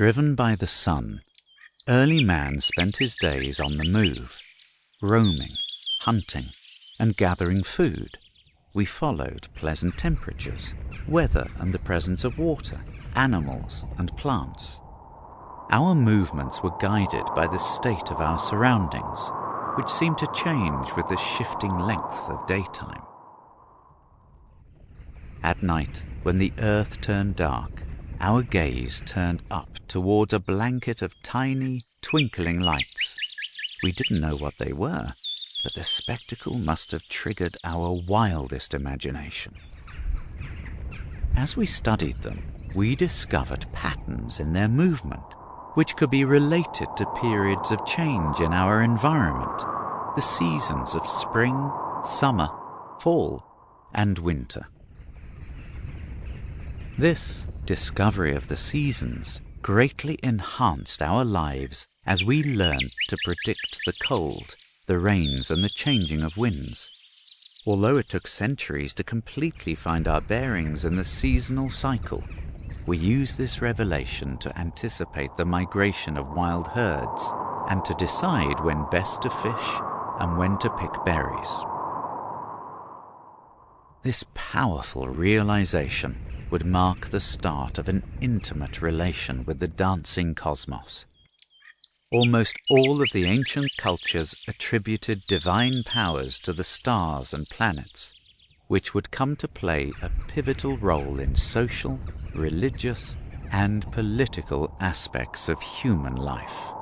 Driven by the sun, early man spent his days on the move, roaming, hunting, and gathering food. We followed pleasant temperatures, weather and the presence of water, animals and plants. Our movements were guided by the state of our surroundings, which seemed to change with the shifting length of daytime. At night, when the earth turned dark, our gaze turned up towards a blanket of tiny, twinkling lights. We didn't know what they were, but the spectacle must have triggered our wildest imagination. As we studied them, we discovered patterns in their movement which could be related to periods of change in our environment, the seasons of spring, summer, fall, and winter. This discovery of the seasons greatly enhanced our lives as we learned to predict the cold, the rains, and the changing of winds. Although it took centuries to completely find our bearings in the seasonal cycle, we use this revelation to anticipate the migration of wild herds and to decide when best to fish and when to pick berries. This powerful realization would mark the start of an intimate relation with the dancing cosmos. Almost all of the ancient cultures attributed divine powers to the stars and planets, which would come to play a pivotal role in social, religious, and political aspects of human life.